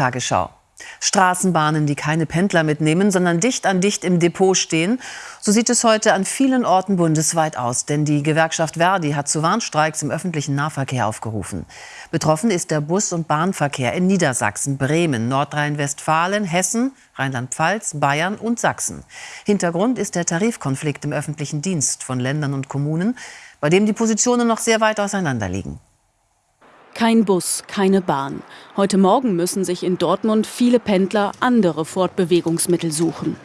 Tagesschau. Straßenbahnen, die keine Pendler mitnehmen, sondern dicht an dicht im Depot stehen. So sieht es heute an vielen Orten bundesweit aus. Denn die Gewerkschaft Verdi hat zu Warnstreiks im öffentlichen Nahverkehr aufgerufen. Betroffen ist der Bus- und Bahnverkehr in Niedersachsen, Bremen, Nordrhein-Westfalen, Hessen, Rheinland-Pfalz, Bayern und Sachsen. Hintergrund ist der Tarifkonflikt im öffentlichen Dienst von Ländern und Kommunen, bei dem die Positionen noch sehr weit auseinander liegen. Kein Bus, keine Bahn. Heute Morgen müssen sich in Dortmund viele Pendler andere Fortbewegungsmittel suchen.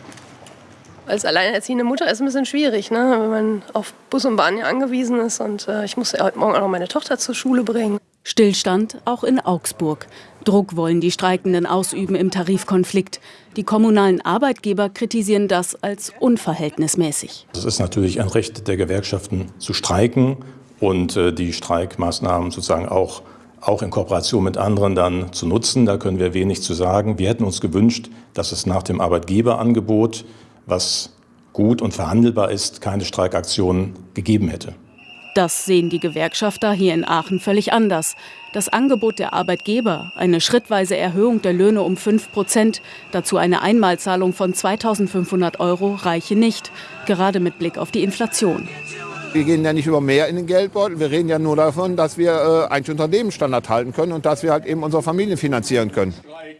Als alleinerziehende Mutter ist es ein bisschen schwierig, ne? wenn man auf Bus und Bahn ja angewiesen ist. Und äh, ich musste heute Morgen auch noch meine Tochter zur Schule bringen. Stillstand auch in Augsburg. Druck wollen die Streikenden ausüben im Tarifkonflikt. Die kommunalen Arbeitgeber kritisieren das als unverhältnismäßig. Es ist natürlich ein Recht der Gewerkschaften zu streiken und äh, die Streikmaßnahmen sozusagen auch auch in Kooperation mit anderen dann zu nutzen. Da können wir wenig zu sagen. Wir hätten uns gewünscht, dass es nach dem Arbeitgeberangebot, was gut und verhandelbar ist, keine Streikaktionen gegeben hätte. Das sehen die Gewerkschafter hier in Aachen völlig anders. Das Angebot der Arbeitgeber, eine schrittweise Erhöhung der Löhne um 5 Prozent, dazu eine Einmalzahlung von 2.500 Euro, reiche nicht, gerade mit Blick auf die Inflation. Wir gehen ja nicht über mehr in den Geldbeutel. Wir reden ja nur davon, dass wir äh, eigentlich unseren Lebensstandard halten können und dass wir halt eben unsere Familien finanzieren können.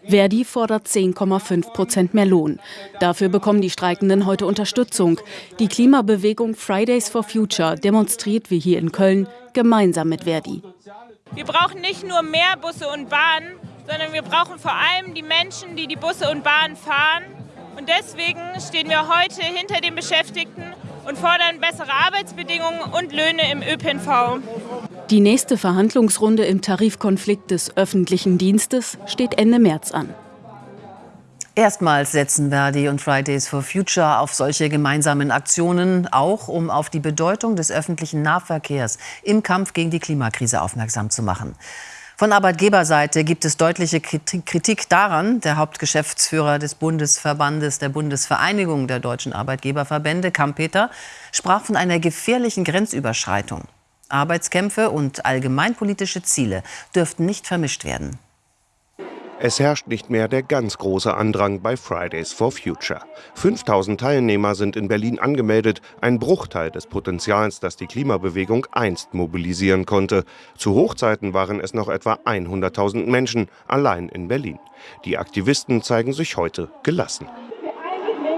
Verdi fordert 10,5 Prozent mehr Lohn. Dafür bekommen die Streikenden heute Unterstützung. Die Klimabewegung Fridays for Future demonstriert wie hier in Köln gemeinsam mit Verdi. Wir brauchen nicht nur mehr Busse und Bahnen, sondern wir brauchen vor allem die Menschen, die die Busse und Bahnen fahren. Und deswegen stehen wir heute hinter den Beschäftigten und fordern bessere Arbeitsbedingungen und Löhne im ÖPNV. Die nächste Verhandlungsrunde im Tarifkonflikt des öffentlichen Dienstes steht Ende März an. Erstmals setzen Verdi und Fridays for Future auf solche gemeinsamen Aktionen, auch um auf die Bedeutung des öffentlichen Nahverkehrs im Kampf gegen die Klimakrise aufmerksam zu machen. Von Arbeitgeberseite gibt es deutliche Kritik daran. Der Hauptgeschäftsführer des Bundesverbandes der Bundesvereinigung der deutschen Arbeitgeberverbände, Kampeter, sprach von einer gefährlichen Grenzüberschreitung. Arbeitskämpfe und allgemeinpolitische Ziele dürften nicht vermischt werden. Es herrscht nicht mehr der ganz große Andrang bei Fridays for Future. 5000 Teilnehmer sind in Berlin angemeldet, ein Bruchteil des Potenzials, das die Klimabewegung einst mobilisieren konnte. Zu Hochzeiten waren es noch etwa 100.000 Menschen, allein in Berlin. Die Aktivisten zeigen sich heute gelassen.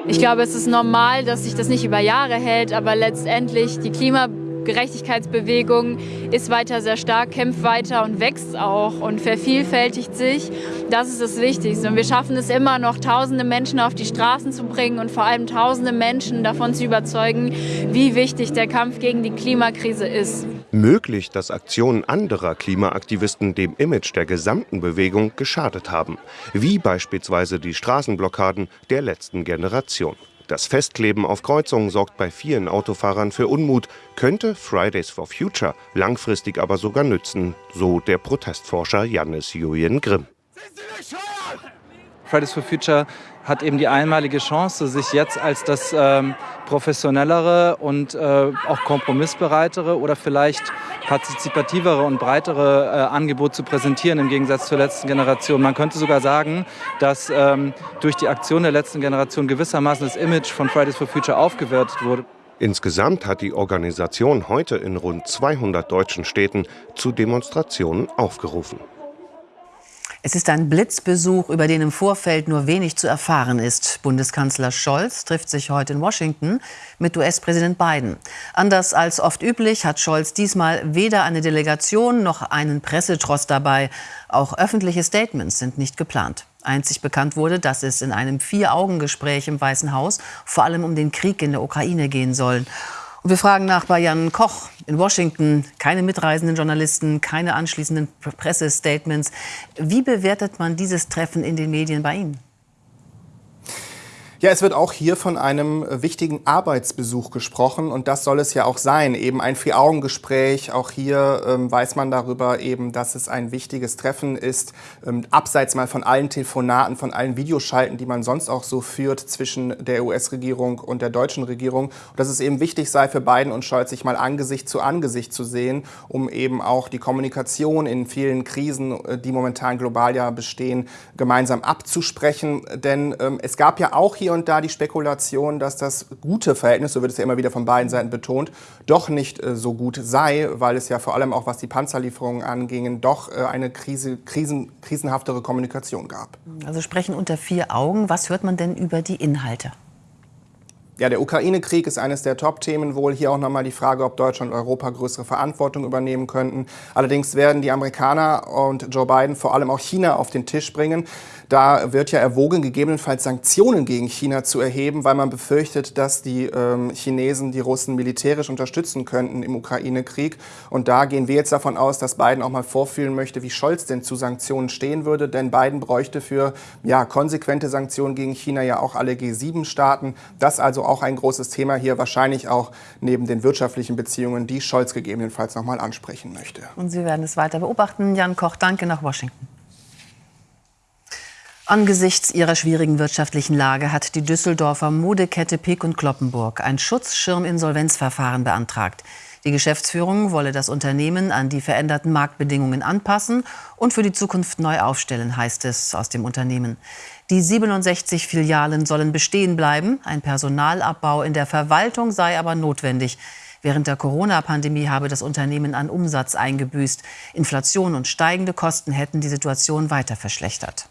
Ich glaube, es ist normal, dass sich das nicht über Jahre hält, aber letztendlich die Klimabewegung Gerechtigkeitsbewegung ist weiter sehr stark, kämpft weiter und wächst auch und vervielfältigt sich. Das ist das Wichtigste. Und wir schaffen es immer noch, tausende Menschen auf die Straßen zu bringen und vor allem tausende Menschen davon zu überzeugen, wie wichtig der Kampf gegen die Klimakrise ist. Möglich, dass Aktionen anderer Klimaaktivisten dem Image der gesamten Bewegung geschadet haben, wie beispielsweise die Straßenblockaden der letzten Generation. Das Festkleben auf Kreuzungen sorgt bei vielen Autofahrern für Unmut, könnte Fridays for Future langfristig aber sogar nützen, so der Protestforscher Jannis Julian Grimm. Fridays for Future hat eben die einmalige Chance, sich jetzt als das ähm, professionellere und äh, auch kompromissbereitere oder vielleicht partizipativere und breitere äh, Angebot zu präsentieren im Gegensatz zur letzten Generation. Man könnte sogar sagen, dass ähm, durch die Aktion der letzten Generation gewissermaßen das Image von Fridays for Future aufgewertet wurde. Insgesamt hat die Organisation heute in rund 200 deutschen Städten zu Demonstrationen aufgerufen. Es ist ein Blitzbesuch, über den im Vorfeld nur wenig zu erfahren ist. Bundeskanzler Scholz trifft sich heute in Washington mit US-Präsident Biden. Anders als oft üblich hat Scholz diesmal weder eine Delegation noch einen Pressetross dabei. Auch öffentliche Statements sind nicht geplant. Einzig bekannt wurde, dass es in einem Vier-Augen-Gespräch im Weißen Haus vor allem um den Krieg in der Ukraine gehen soll. Und wir fragen nach bei Jan Koch in Washington. Keine mitreisenden Journalisten, keine anschließenden Pressestatements. Wie bewertet man dieses Treffen in den Medien bei Ihnen? Ja, es wird auch hier von einem wichtigen Arbeitsbesuch gesprochen und das soll es ja auch sein. Eben ein Vier-Augen-Gespräch. Auch hier ähm, weiß man darüber eben, dass es ein wichtiges Treffen ist, ähm, abseits mal von allen Telefonaten, von allen Videoschalten, die man sonst auch so führt zwischen der US-Regierung und der deutschen Regierung. Und dass es eben wichtig sei für Biden und Scholz, sich mal Angesicht zu Angesicht zu sehen, um eben auch die Kommunikation in vielen Krisen, äh, die momentan global ja bestehen, gemeinsam abzusprechen. Denn ähm, es gab ja auch hier hier und da die Spekulation, dass das gute Verhältnis, so wird es ja immer wieder von beiden Seiten betont, doch nicht äh, so gut sei, weil es ja vor allem auch was die Panzerlieferungen angingen, doch äh, eine Krise, krisen, krisenhaftere Kommunikation gab. Also sprechen unter vier Augen. Was hört man denn über die Inhalte? Ja, der Ukraine-Krieg ist eines der Top-Themen wohl. Hier auch nochmal die Frage, ob Deutschland und Europa größere Verantwortung übernehmen könnten. Allerdings werden die Amerikaner und Joe Biden vor allem auch China auf den Tisch bringen. Da wird ja erwogen, gegebenenfalls Sanktionen gegen China zu erheben, weil man befürchtet, dass die ähm, Chinesen die Russen militärisch unterstützen könnten im Ukraine-Krieg. Und da gehen wir jetzt davon aus, dass Biden auch mal vorfühlen möchte, wie Scholz denn zu Sanktionen stehen würde. Denn Biden bräuchte für ja, konsequente Sanktionen gegen China ja auch alle G7-Staaten. Das also auch ein großes Thema hier, wahrscheinlich auch neben den wirtschaftlichen Beziehungen, die Scholz gegebenenfalls noch mal ansprechen möchte. Und Sie werden es weiter beobachten. Jan Koch, danke nach Washington. Angesichts ihrer schwierigen wirtschaftlichen Lage hat die Düsseldorfer Modekette Peek und Kloppenburg ein Schutzschirminsolvenzverfahren beantragt. Die Geschäftsführung wolle das Unternehmen an die veränderten Marktbedingungen anpassen und für die Zukunft neu aufstellen, heißt es aus dem Unternehmen. Die 67 Filialen sollen bestehen bleiben. Ein Personalabbau in der Verwaltung sei aber notwendig. Während der Corona-Pandemie habe das Unternehmen an Umsatz eingebüßt. Inflation und steigende Kosten hätten die Situation weiter verschlechtert.